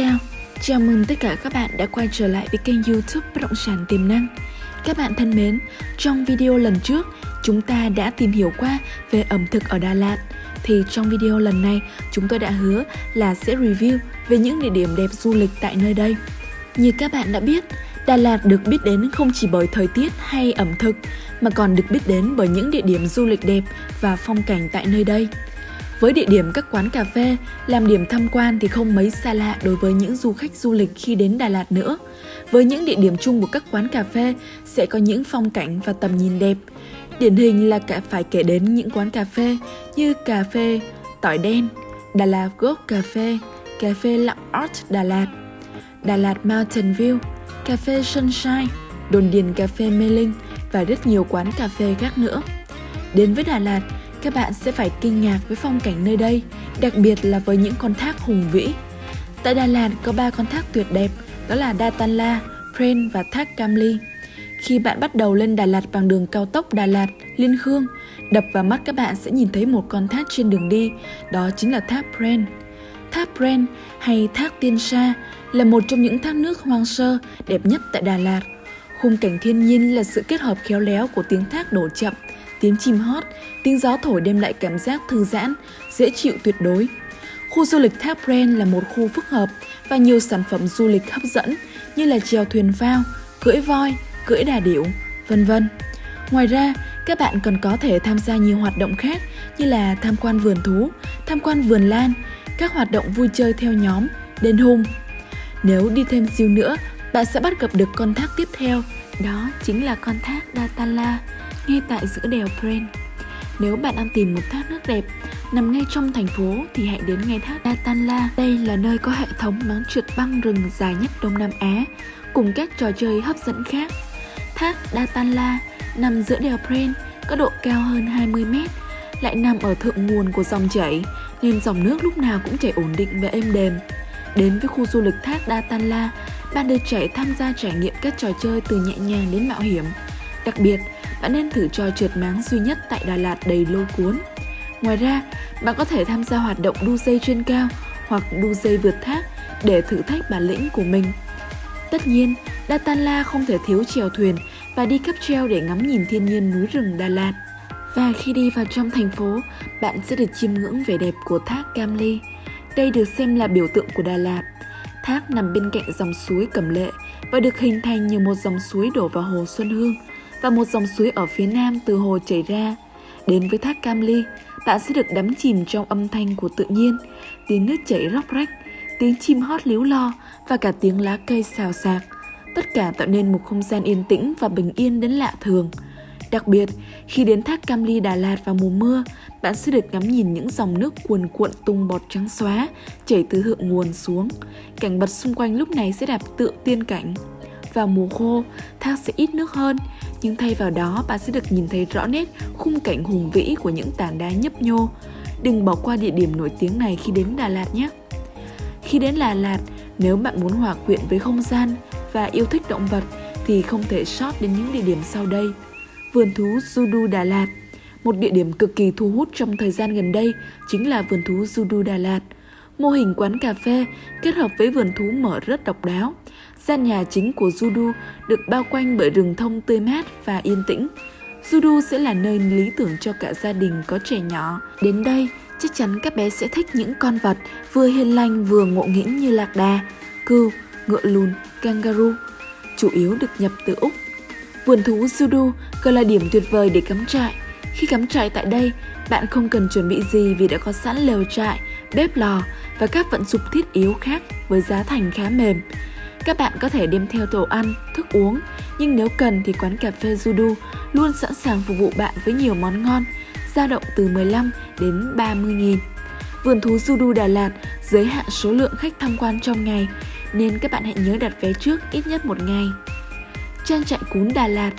Chào, chào mừng tất cả các bạn đã quay trở lại với kênh youtube Bất động sản tiềm năng. Các bạn thân mến, trong video lần trước chúng ta đã tìm hiểu qua về ẩm thực ở Đà Lạt. Thì trong video lần này chúng tôi đã hứa là sẽ review về những địa điểm đẹp du lịch tại nơi đây. Như các bạn đã biết, Đà Lạt được biết đến không chỉ bởi thời tiết hay ẩm thực mà còn được biết đến bởi những địa điểm du lịch đẹp và phong cảnh tại nơi đây với địa điểm các quán cà phê, làm điểm tham quan thì không mấy xa lạ đối với những du khách du lịch khi đến Đà Lạt nữa. Với những địa điểm chung của các quán cà phê sẽ có những phong cảnh và tầm nhìn đẹp. Điển hình là cả phải kể đến những quán cà phê như cà phê Tỏi Đen, Đà Lạt gốc Cà phê, cà phê Lặng Art Đà Lạt, Đà Lạt Mountain View, cà phê Sunshine, đồn điền cà phê Mê Linh và rất nhiều quán cà phê khác nữa. Đến với Đà Lạt, các bạn sẽ phải kinh ngạc với phong cảnh nơi đây, đặc biệt là với những con thác hùng vĩ. Tại Đà Lạt có ba con thác tuyệt đẹp, đó là đà tan la, Pren và thác cam ly. Khi bạn bắt đầu lên Đà Lạt bằng đường cao tốc Đà Lạt, Liên Khương, đập vào mắt các bạn sẽ nhìn thấy một con thác trên đường đi, đó chính là thác Pren. Thác Pren hay thác Tiên Sa là một trong những thác nước hoang sơ đẹp nhất tại Đà Lạt. Khung cảnh thiên nhiên là sự kết hợp khéo léo của tiếng thác đổ chậm tiếng chim hót, tiếng gió thổi đem lại cảm giác thư giãn, dễ chịu tuyệt đối. Khu du lịch Thác Pren là một khu phức hợp và nhiều sản phẩm du lịch hấp dẫn như là chèo thuyền phao, cưỡi voi, cưỡi đà điểu, vân vân. Ngoài ra, các bạn còn có thể tham gia nhiều hoạt động khác như là tham quan vườn thú, tham quan vườn lan, các hoạt động vui chơi theo nhóm, đền hùng. Nếu đi thêm siêu nữa, bạn sẽ bắt gặp được con thác tiếp theo, đó chính là con thác Datala ngay tại giữa đèo Pren. Nếu bạn đang tìm một thác nước đẹp nằm ngay trong thành phố thì hãy đến ngay thác Datanla. Đây là nơi có hệ thống máng trượt băng rừng dài nhất Đông Nam Á cùng các trò chơi hấp dẫn khác. Thác Datanla nằm giữa đèo Pren có độ cao hơn 20 mét, lại nằm ở thượng nguồn của dòng chảy nên dòng nước lúc nào cũng chảy ổn định và êm đềm. Đến với khu du lịch thác Datanla, bạn được trẻ tham gia trải nghiệm các trò chơi từ nhẹ nhàng đến mạo hiểm. Đặc biệt, bạn nên thử trò trượt máng duy nhất tại Đà Lạt đầy lôi cuốn. Ngoài ra, bạn có thể tham gia hoạt động đu dây trên cao hoặc đu dây vượt thác để thử thách bản lĩnh của mình. Tất nhiên, Datanla không thể thiếu chèo thuyền và đi cáp treo để ngắm nhìn thiên nhiên núi rừng Đà Lạt. Và khi đi vào trong thành phố, bạn sẽ được chiêm ngưỡng vẻ đẹp của thác Cam Ly. Đây được xem là biểu tượng của Đà Lạt. Thác nằm bên cạnh dòng suối Cẩm Lệ và được hình thành như một dòng suối đổ vào hồ Xuân Hương – và một dòng suối ở phía nam từ hồ chảy ra. Đến với thác Cam Ly, bạn sẽ được đắm chìm trong âm thanh của tự nhiên, tiếng nước chảy róc rách, tiếng chim hót líu lo và cả tiếng lá cây xào xạc. Tất cả tạo nên một không gian yên tĩnh và bình yên đến lạ thường. Đặc biệt, khi đến thác Cam Ly Đà Lạt vào mùa mưa, bạn sẽ được ngắm nhìn những dòng nước cuồn cuộn tung bọt trắng xóa chảy từ thượng nguồn xuống. Cảnh vật xung quanh lúc này sẽ đẹp tựa tiên cảnh. Vào mùa khô, thác sẽ ít nước hơn, nhưng thay vào đó bạn sẽ được nhìn thấy rõ nét khung cảnh hùng vĩ của những tảng đá nhấp nhô. Đừng bỏ qua địa điểm nổi tiếng này khi đến Đà Lạt nhé. Khi đến Đà Lạt, nếu bạn muốn hòa quyện với không gian và yêu thích động vật thì không thể sót đến những địa điểm sau đây. Vườn thú Judu Đà Lạt Một địa điểm cực kỳ thu hút trong thời gian gần đây chính là vườn thú Judu Đà Lạt. Mô hình quán cà phê kết hợp với vườn thú mở rất độc đáo. Gian nhà chính của Judu được bao quanh bởi rừng thông tươi mát và yên tĩnh. Judu sẽ là nơi lý tưởng cho cả gia đình có trẻ nhỏ. Đến đây, chắc chắn các bé sẽ thích những con vật vừa hiền lành vừa ngộ nghĩnh như lạc đà, cừu, ngựa lùn, kangaroo, chủ yếu được nhập từ Úc. Vườn thú Judu còn là điểm tuyệt vời để cắm trại. Khi cắm trại tại đây, bạn không cần chuẩn bị gì vì đã có sẵn lều trại, bếp lò và các vận dụng thiết yếu khác với giá thành khá mềm. Các bạn có thể đem theo đồ ăn, thức uống, nhưng nếu cần thì quán cà phê Judu luôn sẵn sàng phục vụ bạn với nhiều món ngon, dao động từ 15 đến 30 nghìn. Vườn thú Judu Đà Lạt giới hạn số lượng khách tham quan trong ngày, nên các bạn hãy nhớ đặt vé trước ít nhất một ngày. Trang trại cún Đà Lạt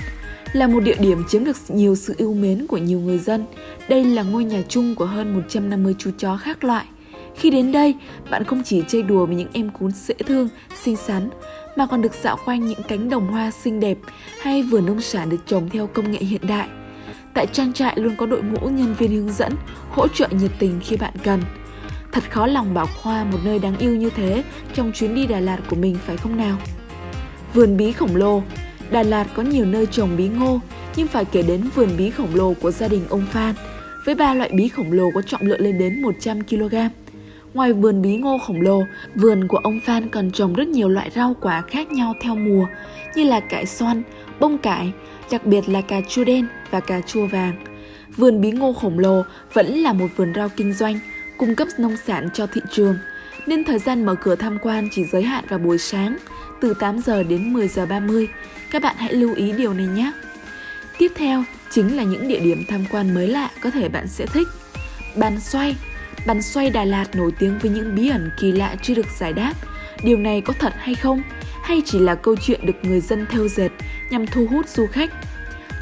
là một địa điểm chiếm được nhiều sự yêu mến của nhiều người dân. Đây là ngôi nhà chung của hơn 150 chú chó khác loại – khi đến đây, bạn không chỉ chơi đùa với những em cún dễ thương, xinh xắn, mà còn được dạo quanh những cánh đồng hoa xinh đẹp hay vườn nông sản được trồng theo công nghệ hiện đại. Tại trang trại luôn có đội ngũ nhân viên hướng dẫn, hỗ trợ nhiệt tình khi bạn cần. Thật khó lòng bảo Khoa một nơi đáng yêu như thế trong chuyến đi Đà Lạt của mình phải không nào? Vườn bí khổng lồ Đà Lạt có nhiều nơi trồng bí ngô, nhưng phải kể đến vườn bí khổng lồ của gia đình ông Phan, với ba loại bí khổng lồ có trọng lượng lên đến 100 kg. Ngoài vườn bí ngô khổng lồ, vườn của ông Phan còn trồng rất nhiều loại rau quả khác nhau theo mùa, như là cải xoăn, bông cải, đặc biệt là cà chua đen và cà chua vàng. Vườn bí ngô khổng lồ vẫn là một vườn rau kinh doanh, cung cấp nông sản cho thị trường, nên thời gian mở cửa tham quan chỉ giới hạn vào buổi sáng, từ 8 giờ đến 10 giờ 30. Các bạn hãy lưu ý điều này nhé. Tiếp theo chính là những địa điểm tham quan mới lạ có thể bạn sẽ thích. Bàn xoay Bàn xoay Đà Lạt nổi tiếng với những bí ẩn kỳ lạ chưa được giải đáp. Điều này có thật hay không? Hay chỉ là câu chuyện được người dân theo dệt nhằm thu hút du khách?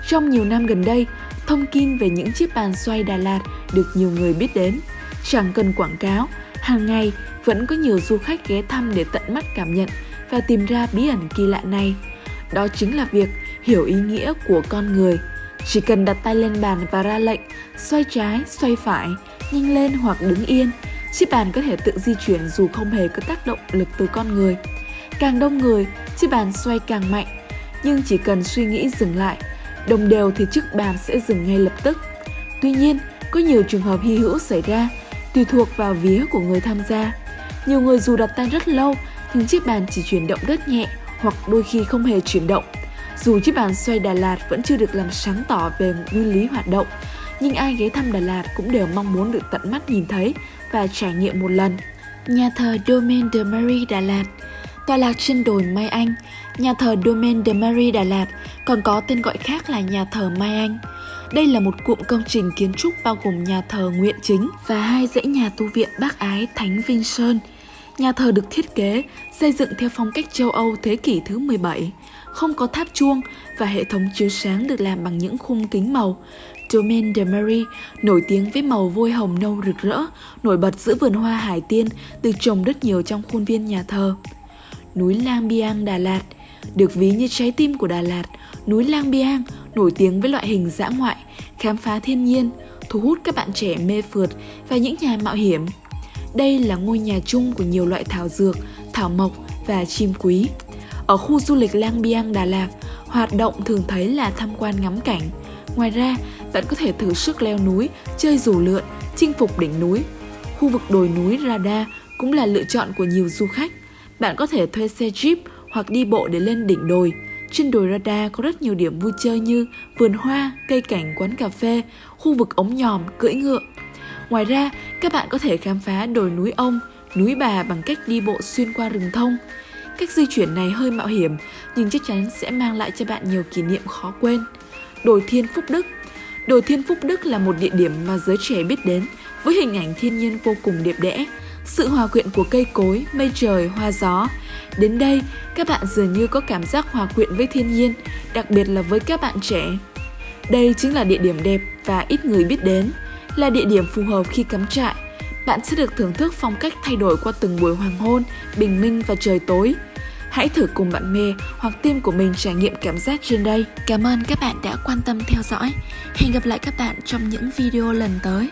Trong nhiều năm gần đây, thông tin về những chiếc bàn xoay Đà Lạt được nhiều người biết đến. Chẳng cần quảng cáo, hàng ngày vẫn có nhiều du khách ghé thăm để tận mắt cảm nhận và tìm ra bí ẩn kỳ lạ này. Đó chính là việc hiểu ý nghĩa của con người. Chỉ cần đặt tay lên bàn và ra lệnh, xoay trái, xoay phải, nhanh lên hoặc đứng yên, chiếc bàn có thể tự di chuyển dù không hề có tác động lực từ con người. Càng đông người, chiếc bàn xoay càng mạnh, nhưng chỉ cần suy nghĩ dừng lại, đồng đều thì chiếc bàn sẽ dừng ngay lập tức. Tuy nhiên, có nhiều trường hợp hy hữu xảy ra, tùy thuộc vào vía của người tham gia. Nhiều người dù đặt tay rất lâu, nhưng chiếc bàn chỉ chuyển động rất nhẹ hoặc đôi khi không hề chuyển động. Dù chiếc bàn xoay Đà Lạt vẫn chưa được làm sáng tỏ về nguyên lý hoạt động, nhưng ai ghé thăm Đà Lạt cũng đều mong muốn được tận mắt nhìn thấy và trải nghiệm một lần. Nhà thờ Domaine de Marie Đà Lạt Tọa lạc trên đồi Mai Anh, nhà thờ Domaine de Marie Đà Lạt còn có tên gọi khác là nhà thờ Mai Anh. Đây là một cụm công trình kiến trúc bao gồm nhà thờ Nguyện Chính và hai dãy nhà tu viện Bác Ái Thánh Vinh Sơn. Nhà thờ được thiết kế, xây dựng theo phong cách châu Âu thế kỷ thứ 17, không có tháp chuông và hệ thống chiếu sáng được làm bằng những khung kính màu. Domaine de Marie nổi tiếng với màu vôi hồng nâu rực rỡ, nổi bật giữa vườn hoa hải tiên được trồng rất nhiều trong khuôn viên nhà thờ. Núi Lang Biang Đà Lạt được ví như trái tim của Đà Lạt, núi Lang Biang nổi tiếng với loại hình dã ngoại, khám phá thiên nhiên, thu hút các bạn trẻ mê phượt và những nhà mạo hiểm. Đây là ngôi nhà chung của nhiều loại thảo dược, thảo mộc và chim quý. Ở khu du lịch Lang Biang Đà Lạt, hoạt động thường thấy là tham quan ngắm cảnh. Ngoài ra, bạn có thể thử sức leo núi, chơi dù lượn, chinh phục đỉnh núi. Khu vực đồi núi Rada cũng là lựa chọn của nhiều du khách. Bạn có thể thuê xe jeep hoặc đi bộ để lên đỉnh đồi. Trên đồi Rada có rất nhiều điểm vui chơi như vườn hoa, cây cảnh, quán cà phê, khu vực ống nhòm, cưỡi ngựa. Ngoài ra, các bạn có thể khám phá đồi núi ông, núi bà bằng cách đi bộ xuyên qua rừng thông. Cách di chuyển này hơi mạo hiểm, nhưng chắc chắn sẽ mang lại cho bạn nhiều kỷ niệm khó quên. Đồi Thiên Phúc Đức Đồi Thiên Phúc Đức là một địa điểm mà giới trẻ biết đến với hình ảnh thiên nhiên vô cùng đẹp đẽ, sự hòa quyện của cây cối, mây trời, hoa gió. Đến đây, các bạn dường như có cảm giác hòa quyện với thiên nhiên, đặc biệt là với các bạn trẻ. Đây chính là địa điểm đẹp và ít người biết đến, là địa điểm phù hợp khi cắm trại. Bạn sẽ được thưởng thức phong cách thay đổi qua từng buổi hoàng hôn, bình minh và trời tối. Hãy thử cùng bạn bè hoặc team của mình trải nghiệm cảm giác trên đây. Cảm ơn các bạn đã quan tâm theo dõi. Hẹn gặp lại các bạn trong những video lần tới.